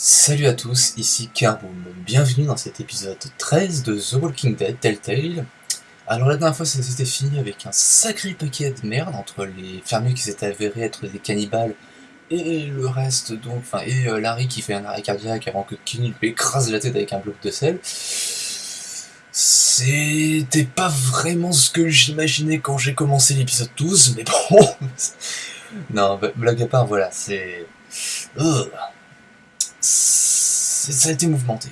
Salut à tous, ici Carboom. Bienvenue dans cet épisode 13 de The Walking Dead Telltale. Alors la dernière fois ça s'était fini avec un sacré paquet de merde entre les fermiers qui s'étaient avérés être des cannibales et le reste donc, enfin et euh, Larry qui fait un arrêt cardiaque avant que Kenny lui écrase la tête avec un bloc de sel. C'était pas vraiment ce que j'imaginais quand j'ai commencé l'épisode 12, mais bon... non, blague à part, voilà, c'est... Ça a été mouvementé.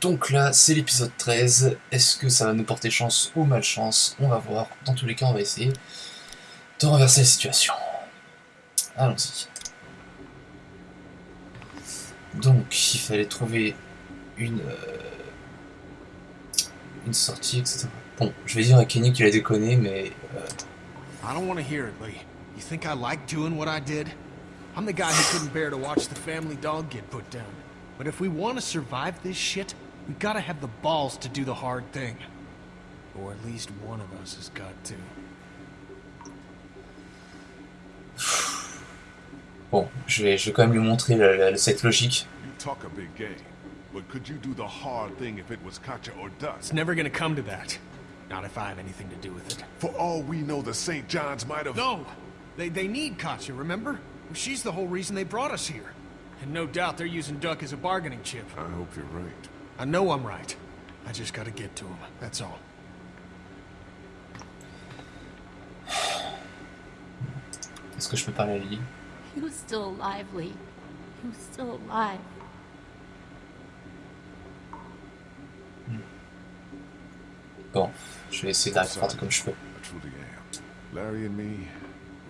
Donc là, c'est l'épisode 13. Est-ce que ça va nous porter chance ou malchance? On va voir. Dans tous les cas, on va essayer de renverser la situation. Allons-y. Donc, il fallait trouver une, euh, une sortie, etc. Bon, je vais dire à Kenny qu'il a déconné, mais... Euh... I don't want to hear it, Lee. You think I like doing what I did? I'm the guy who couldn't bear to watch the family dog get put down. But if we want to survive this shit, we gotta have the balls to do the hard thing. Or at least one of us has got to. Bon, je vais, je vais quand même lui montrer la, la, cette logique. You talk a big game, but could you do the hard thing if it was Katja or Dust? It's never gonna come to that. Not if I have anything to do with it. For all we know, the St. John's might have... No! They, they need Katja, remember? She's the whole reason they brought us here. And no doubt they're using Duck as a bargaining chip. I hope you're right. I know I'm right. I just gotta get to him, that's all. Est-ce que je peux parler à Lily He was still alive, Lee. He was still alive. Hmm. Bon, je vais essayer d'arrêter comme je peux. I truly am. Larry and me,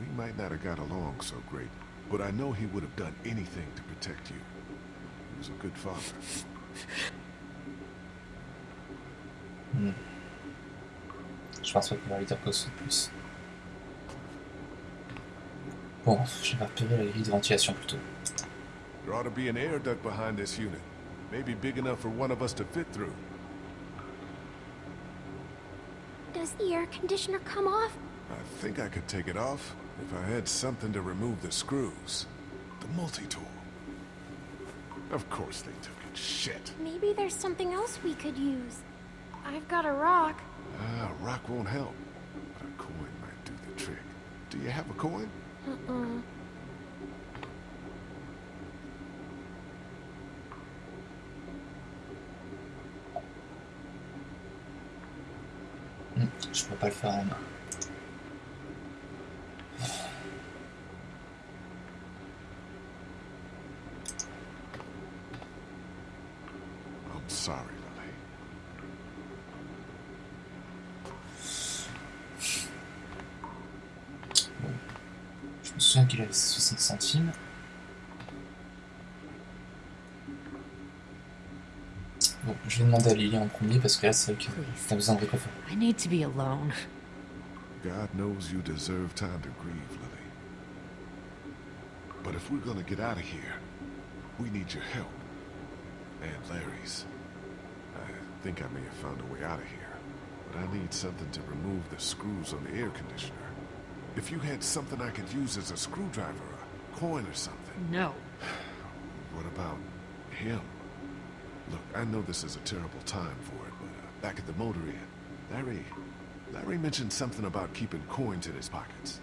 we might not have got along so great, but I know he would have done anything to protect you. He was a good father. Hmm. Je pense pas pouvoir lui dire quoi de plus. Bon, je vais repérer la grille de ventilation plutôt. There ought to be an air duct behind this unit. Maybe big enough for one of us to fit through. Does the air conditioner come off? I think I could take it off if I had something to remove the screws. The multi-tool. Of course they took it. Shit. Maybe there's something else we could use. I've got a rock. Ah, a rock won't help. But a coin might do the trick. Do you have a coin? Uh-uh. Hmm, je peux pas le faire en main. Sorry, Lily. Je me souviens qu'il avait 60 centimes. Bon, je vais demander à Lily en premier parce que là c'est vrai que t'as besoin de réconfort. I need to be alone. God knows you deserve time to grieve, Lily. But if we're gonna get out of here, we need your help. And Larry's. I think I may have found a way out of here. But I need something to remove the screws on the air conditioner. If you had something I could use as a screwdriver, a coin or something. No. What about him? Look, I know this is a terrible time for it, but uh, back at the motor inn, Larry... Larry mentioned something about keeping coins in his pockets.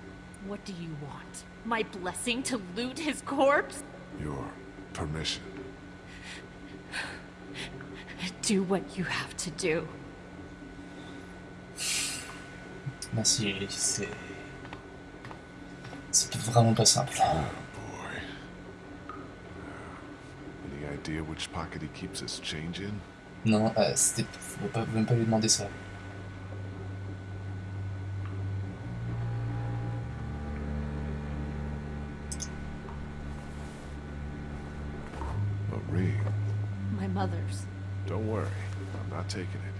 What do you want? My blessing to loot his corpse? Your permission. Do what you have to do. Merci c'est... C'est vraiment pas simple. Oh boy. Any idea which pocket he keeps his change in? Non, euh, c'était... Faut pas, même pas lui demander ça. A ring. My mother's. Don't worry, I'm not taking it.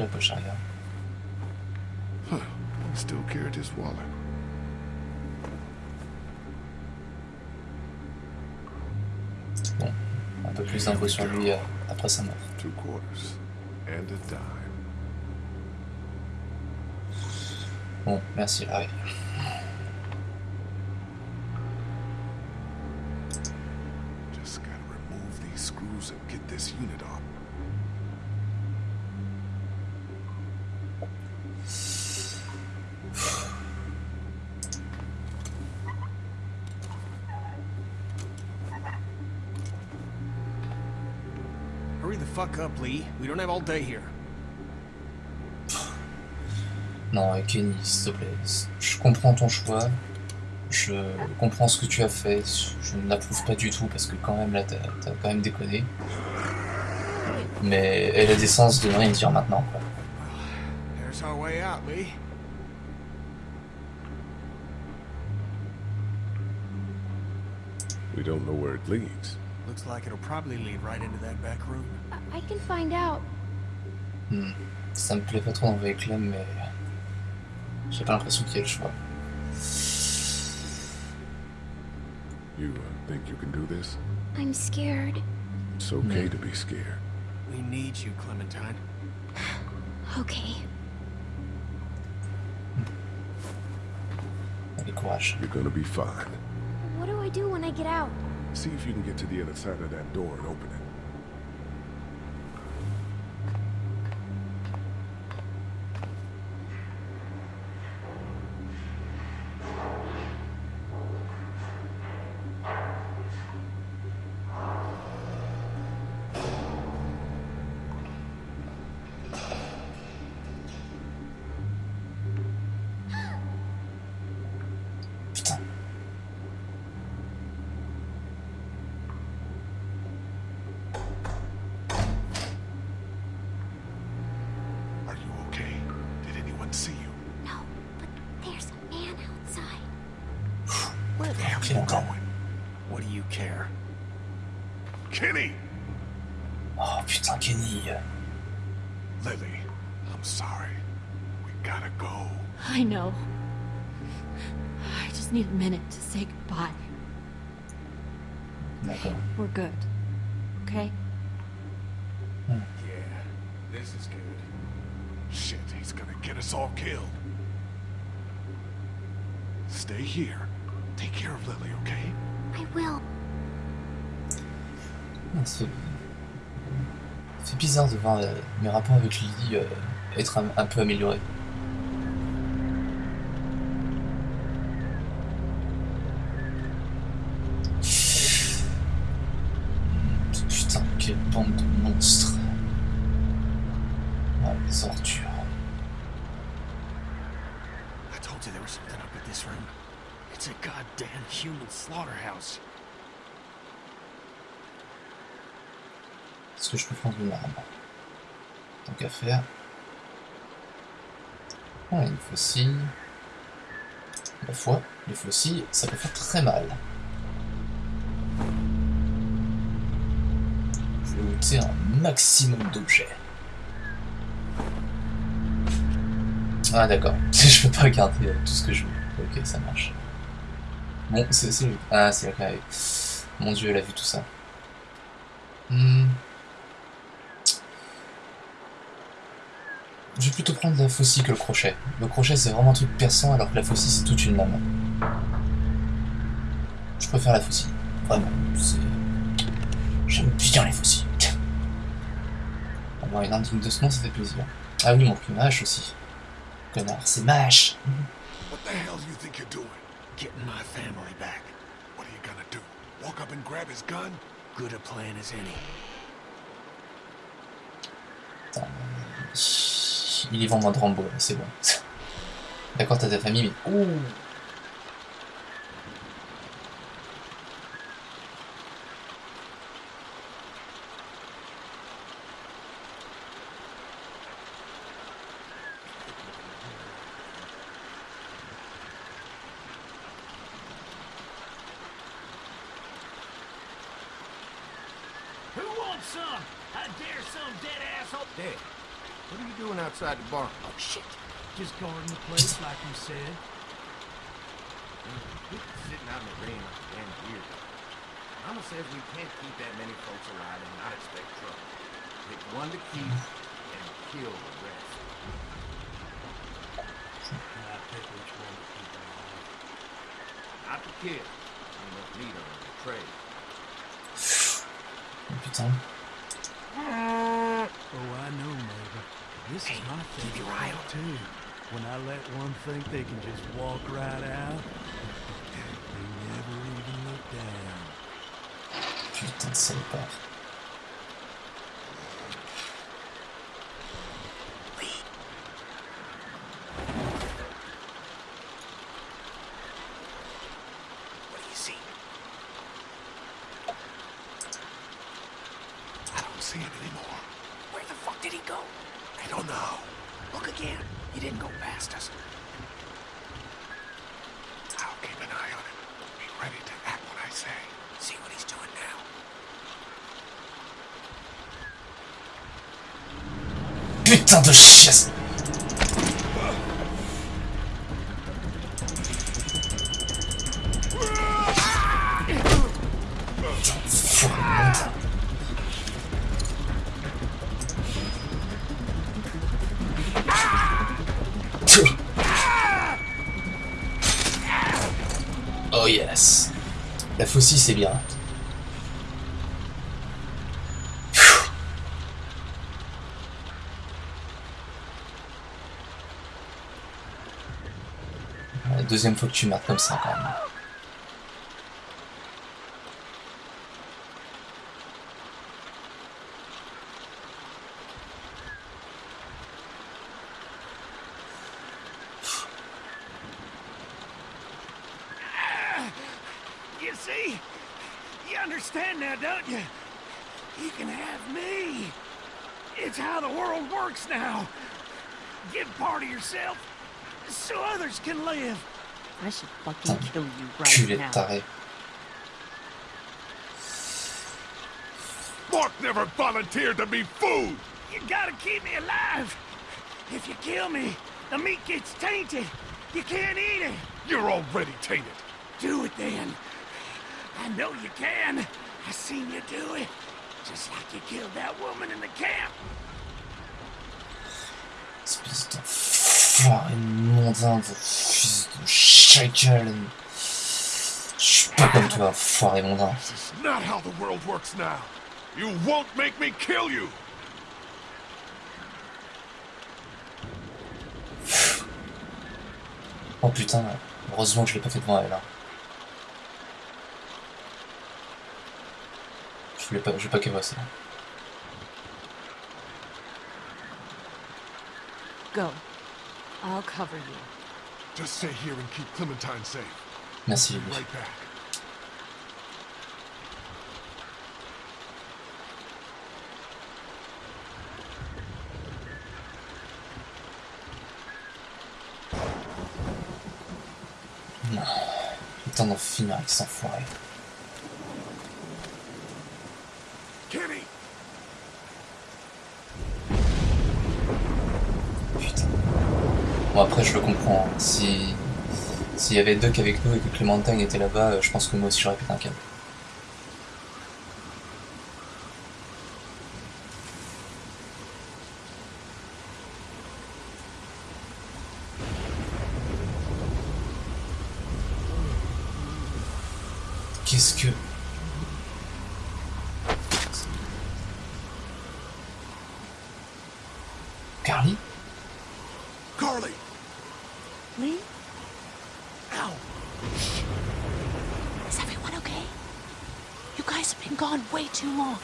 La poche arrière. Huh. Still carried his wallet. Bon, un peu plus d'infos sur lui euh, après sa mort. Two quarters. And a dime. Bon, merci Larry. screws and get this unit off. Hurry the fuck up, Lee. We don't have all day here. Non, Kenny, s'il te plaît. Je comprends ton choix. Je comprends ce que tu as fait. Je ne l'approuve pas du tout parce que quand même là, t'as quand même déconné. Mais elle a des sens de rien dire maintenant. Quoi. There's our way out, Lee. We don't know where it leads. Looks like it'll probably lead right into that back room. I, I can find out. Hmm. Ça me plaît pas trop d'envoyer Clem, mais j'ai pas l'impression qu'il y ait le choix. You uh, think you can do this? I'm scared. It's okay to be scared. We need you, Clementine. Okay. Allez, courage. You're gonna be fine. What do I do when I get out? See if you can get to the other side of that door and open it. Where the hell are Okay, you okay. going? What do you care? Kenny! Oh putain, Kenny. Lily, I'm sorry. We gotta go. I know. I just need a minute to say goodbye. D'accord. We're good. Okay? Hmm. Yeah, this is good. Shit, he's gonna get us all killed. Stay here. Take care of Lily, okay? I will. C'est c'est bizarre de voir euh, mes rapports avec Lily euh, être un, un peu améliorés. Putain, quelle bande de monstres. Ah, les ordures. I told you there was something up at this room. It's a goddamn human slaughterhouse. Est-ce que je peux prendre une arme Tant qu'à faire. Ah, une faucille. La foi, les faucilles, ça peut faire très mal. Je vais looter un maximum d'objets. Ah d'accord, je peux pas regarder euh, tout ce que je veux. Ok, ça marche. Bon, c'est... c'est- Ah, c'est la Mon dieu, elle a vu tout ça. Hmm. Je vais plutôt prendre la faucille que le crochet. Le crochet c'est vraiment un truc perçant alors que la faucille c'est toute une lame. Je préfère la faucille. Vraiment. J'aime bien les faucilles. Avoir une arme digne de ce nom ça fait plaisir. Ah oui, mon plus aussi. Connard, c'est ma hache. What the hell do you think you're doing? Getting my family back. What are you gonna do? Walk up and grab his gun? Good a plan as any. Il est vend moins de Rambo, là, c'est bon. D'accord, t'as ta famille, mais... Ouh Who wants some? I dare some dead asshole. Dad, what are you doing outside the barn? Oh shit. Just guarding the place like you said. We sitting out in the rain like a damn weird. Mama says we can't keep that many folks alive and not expect trouble. Pick one to keep and kill the rest. I pick which one to keep alive. Not to kill. Ain't enough meat on the trade. Oh, putain. Oh, I know, neighbor. This is my favorite part, too. When I let one think they can just walk right out, they never even look down. Putain de Oh yes La faucille c'est bien. You see? You understand now, don't you? You can have me. It's how the world works now. Give part of yourself so others can live. I should fucking kill you right now. taré. Mark never volunteered to be food! You gotta keep me alive. If you kill me, the meat gets tainted. You can't eat it. You're already tainted. Do it then. I know you can. I seen you do it. Just like you killed that woman in the camp. Espèce d'enfoiré mondain de fils de chacal. Je suis pas comme toi, enfoiré mondain. This is not how the world works now. You won't make me kill you! Oh putain, heureusement que je l'ai pas fait devant elle. Hein. Je voulais pas, je vais pas qu'elle voie ça. Go. I'll cover you. Just stay here and keep Clementine safe. Merci Be Lily. right back. Putain d'en finir avec cet enfoiré. Kenny! Bon après je le comprends. hein. Si s'il y avait Duck avec nous et que Clémentine était là-bas, euh, je pense que moi aussi j'aurais pété un câble. Qu'est-ce que... Carly? Carly! Lee? Ow! Is everyone okay? You guys have been gone way too long.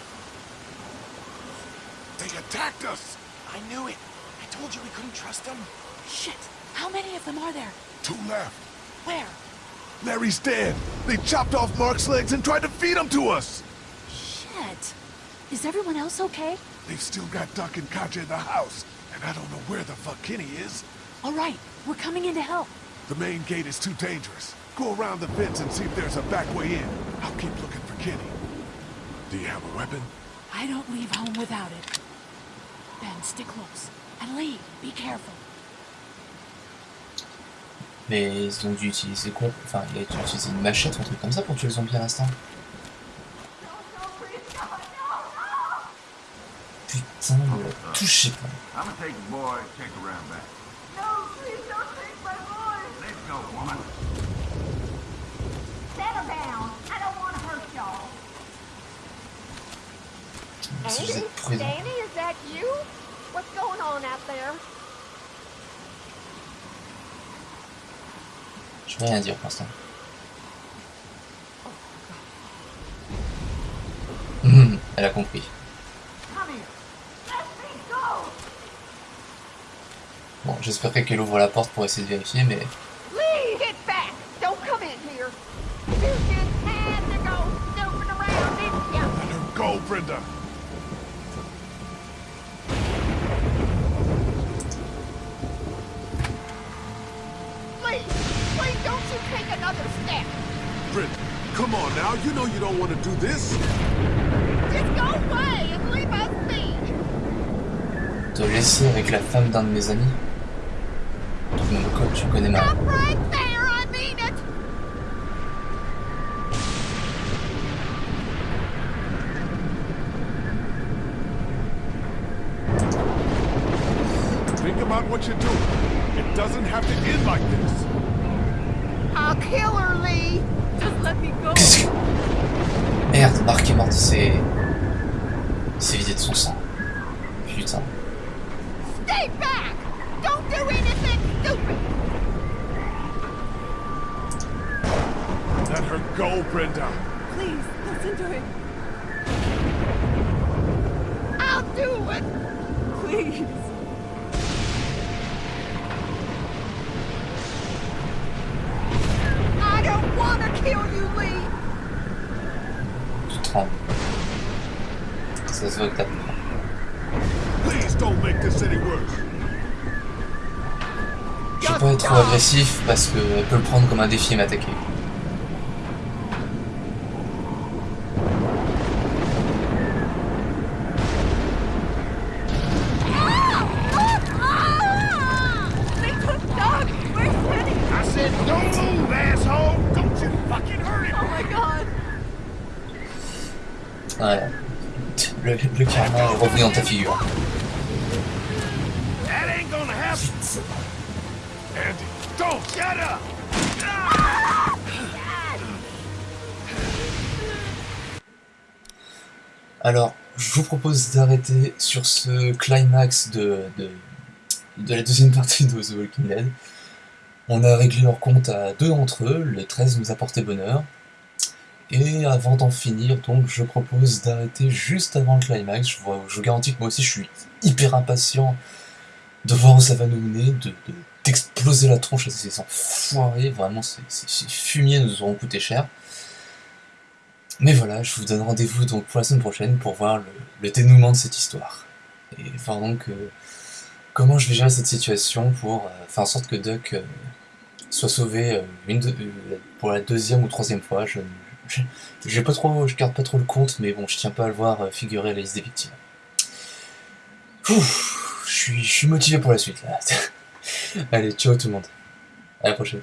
They attacked us! I knew it. I told you we couldn't trust them. Shit. How many of them are there? Two left. Where? Larry's dead. They chopped off Mark's legs and tried to feed him to us. Shit. Is everyone else okay? They've still got Duck and Katja in the house, and I don't know where the fuck Kenny is. All right. We're coming in to help. The main gate is too dangerous. Go around the fence and see if there's a back way in. I'll keep looking for Kenny. Do you have a weapon? I don't leave home without it. Ben, stick close. And Lee, be careful. Mais ils ont dû utiliser quoi Enfin, il a dû utiliser une machette ou un truc comme ça pour tuer le zombie à l'instant. Putain, il l'a touché pas. Go, woman. Settle down. I don't want to hurt y'all. Si vous Andy? êtes prudent. Danny, is that you? What's going on out there? Je vais rien dire pour l'instant. Hum, elle a compris. Come here. Let me go. Bon, j'espérais qu'elle ouvre la porte pour essayer de vérifier, mais Brenda! Lee, please don't you take another step. Brenda, come on now. You know you don't want to do this. Just go away and leave us be. te laisser avec la femme d'un de mes amis. Tout le monde comme tu connais ma... have to end like this. I'll kill her, Lee. Just let me go. Merde, Marc est morte, c'est... C'est vidé de son sang. Putain. Stay back. Don't do anything stupid. Let her go, Brenda. Please, listen to him. I'll do it. Please. Tu trembles. Ça se voit que t'as peur. Please don't make this any worse. Je vais pas être trop agressif parce qu'elle peut le prendre comme un défi et m'attaquer. They took Doug. Where's Penny? I said, don't move, asshole! Don't you fucking hurt him! Oh my god. Ouais. Le, le karma est revenu dans ta figure. That ain't gonna happen! Andy, don't! Shut up! Alors, je vous propose d'arrêter sur ce climax de, de, de la deuxième partie de The Walking Dead. On a réglé leur compte à deux d'entre eux, le 13 nous a porté bonheur. Et avant d'en finir, donc, je propose d'arrêter juste avant le climax. Je, vous garantis que moi aussi je suis hyper impatient de voir où ça va nous mener, de, de- d'exploser la tronche à ces enfoirés. Vraiment, ces, ces- fumiers nous auront coûté cher. Mais voilà, je vous donne rendez-vous donc pour la semaine prochaine pour voir le, dénouement de cette histoire. Et voir donc euh, comment je vais gérer cette situation pour euh, faire en sorte que Duck euh, soit sauvé une pour la deuxième ou troisième fois. Je, pas trop, je garde pas trop le compte, mais bon, je tiens pas à le voir euh, figurer à la liste des victimes. Je suis, je suis motivé pour la suite là. Allez, ciao tout le monde. À la prochaine.